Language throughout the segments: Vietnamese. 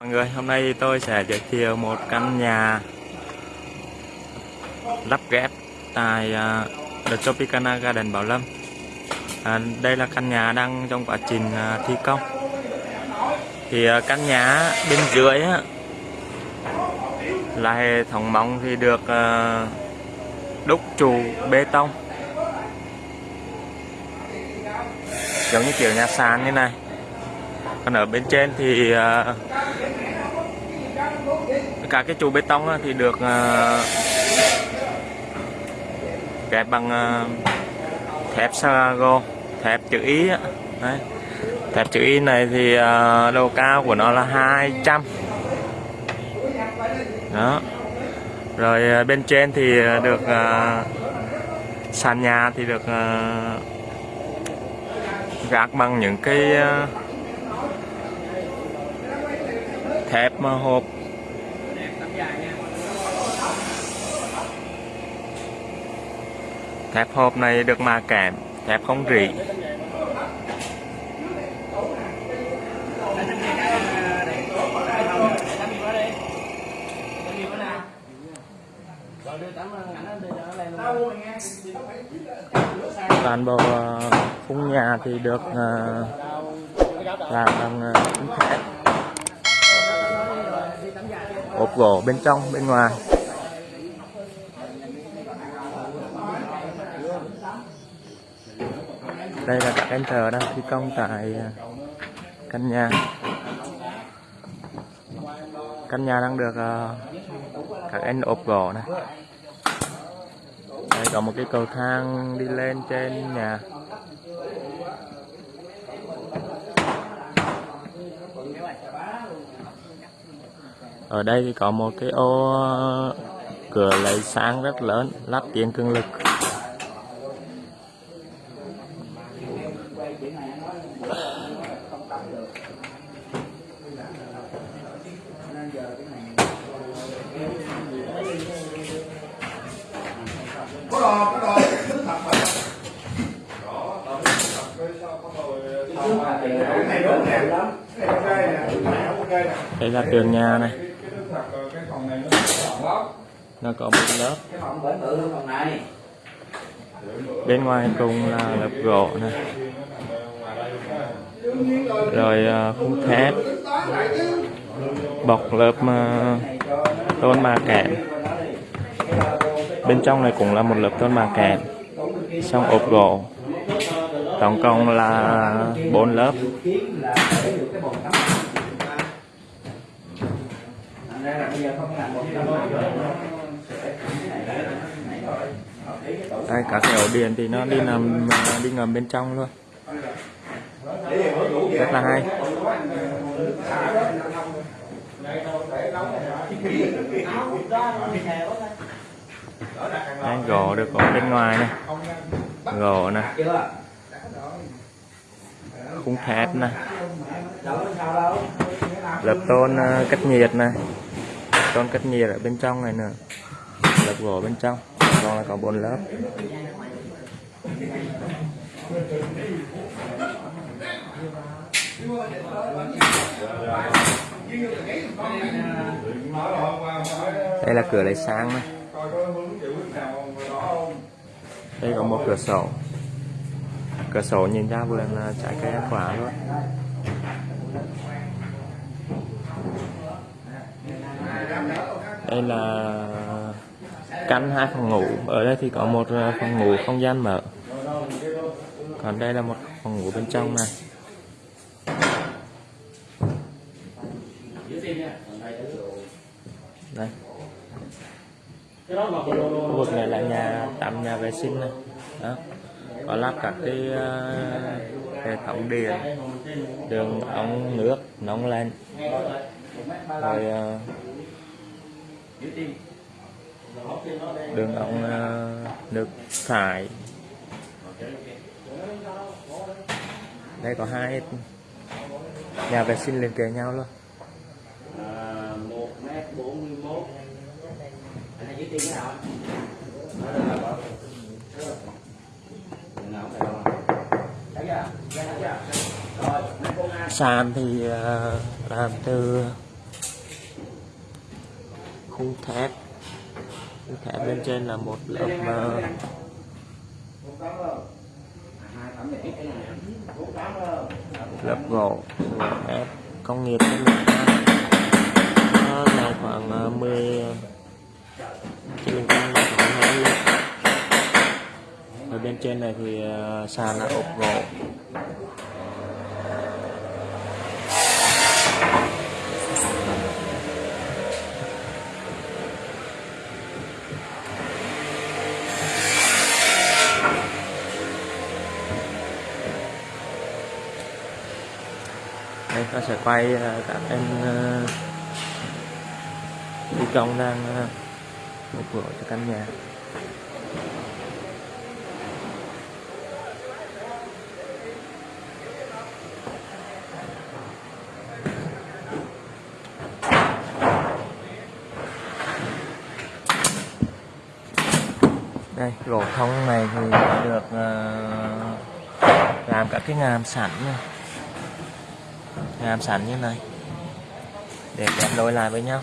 Mọi người, hôm nay tôi sẽ giới thiệu một căn nhà lắp ghép tại à, The Tropicana Garden Bảo Lâm. À, đây là căn nhà đang trong quá trình à, thi công. Thì à, căn nhà bên dưới á, là hệ thống móng thì được đúc trụ bê tông. Giống như kiểu nhà sàn như này. Còn ở bên trên thì cả cái trụ bê tông thì được uh, kẹp bằng ờ, thép Sarago thép chữ ý. Đấy. thép chữ Y này thì ờ, độ cao của nó là 200 đó rồi bên trên thì được sàn nhà thì được gác bằng những cái thép hộp thép hộp này được mà kẽm thép không rỉ. Toàn bộ ờ, khung nhà thì được ờ, làm bằng ờ, khung thép. Ốp gỗ bên trong, bên ngoài. Đây là các anh thợ đang thi công tại à, căn nhà. Căn nhà đang được à, các anh ốp gỗ này đây, có một cái cầu thang đi lên trên nhà. Ở đây thì có một cái ô ờ, cửa lấy sáng rất lớn, lắp tiền cường lực. Có đò có đò nước thật mà cái này đúng nè. cái này ok nè. Cái này ok nè. Đây là tường nhà này. Cái nước thật cái phòng này nó rộng lắm nó có một lớp. Cái phòng bể bự hơn phòng này. Bên ngoài cùng là lớp gỗ này rồi à, khung thép. Bọc lớp à, tôn ma kẽm bên trong này cũng là một lớp tôn ma kẽm xong ốp gỗ. Tổng cộng là bốn lớp. Đây cả cái ổ điện thì nó đi nằm đi ngầm bên trong luôn. Rất là hay. Đấy, gỗ được ở bên ngoài này gỗ này khung thép này lập tôn ờ, cách nhiệt này tôn cách nhiệt ở bên trong này nữa lập gỗ bên trong. Còn là có bốn lớp. Đây là cửa lấy sáng này đây có một cửa sổ. Cửa sổ nhìn ra vườn trái cây ăn quả luôn. Đây là căn hai phòng ngủ. Ở đây thì có một ờ, phòng ngủ không gian mở. Còn đây là một phòng ngủ bên trong này. Đây khu vực này là nhà tạm nhà vệ sinh này. Đó. Có lắp các cái uh, hệ thống điện đường ống nước nóng lên. Rồi uh, đường ống uh, nước thải. Đây có hai nhà vệ sinh liền kề nhau luôn cái cái nào sàn thì ờ, làm từ khung thép. Khung thép bên trên là một lớp ờ, lớp gỗ, thép. Công nghiệp nó là khoảng ờ, 10 trên mình cũng thoải mái luôn ở bên trên này thì ờ, sàn là ốp gỗ đây, ta sẽ quay ờ, các em ờ, thi công đang mở cửa cho căn nhà. Đây gỗ thông này thì được uh, làm các cái ngàm sẵn này ngàm sẵn như này. Để ghép nối lại với nhau.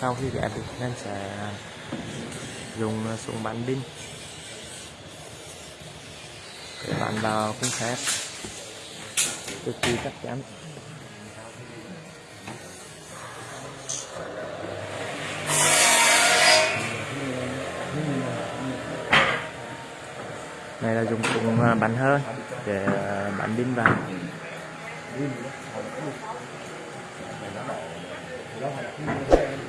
Sau khi ghép thì em sẽ dùng súng bắn pin. Để bắn vào khung thép cực kỳ chắc chắn. Này là dùng súng à, bắn hơi để à, bắn pin vào. Hãy subscribe cho kênh Ghiền Mì Gõ Để không bỏ lỡ những video hấp dẫn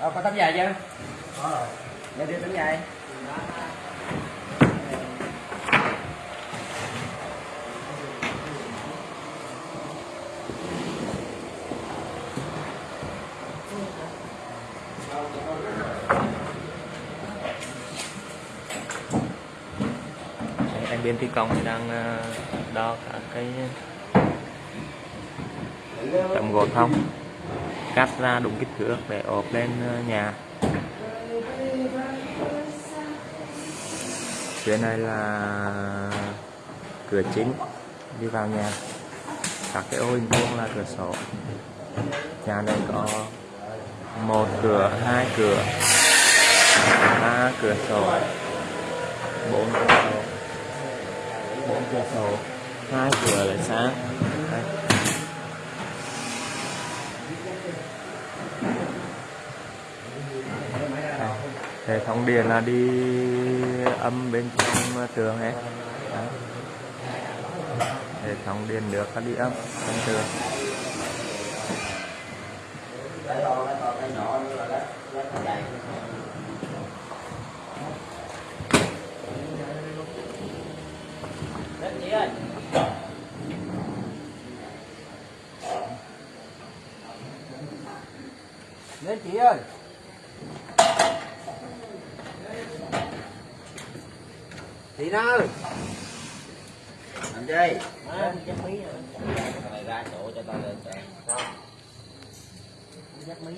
Ờ, có tấm dài chưa? Có rồi. Để đưa tấm dài. Anh bên thi công thì đang à, đo cả cái tấm gỗ thông cắt ra đúng kích thước để ốp lên ờ, nhà. Phía này là cửa chính, đi vào nhà. Các cái ô hình vuông là cửa sổ. Nhà này có một cửa, hai cửa, ba cửa sổ, bốn cửa sổ. Bốn cửa sổ, hai cửa là sáng Đây. Đây hệ thống điện là đi âm bên trong tường hết Đấy. hệ thống điện nước là đi âm bên tường. Cái chị ơi to, cái nhỏ nữa là lát, lát cái dài. Đến chị ơi. Ơi. Làm gì? Này ra chỗ cho tao lên cho. Sao? Dắt mí.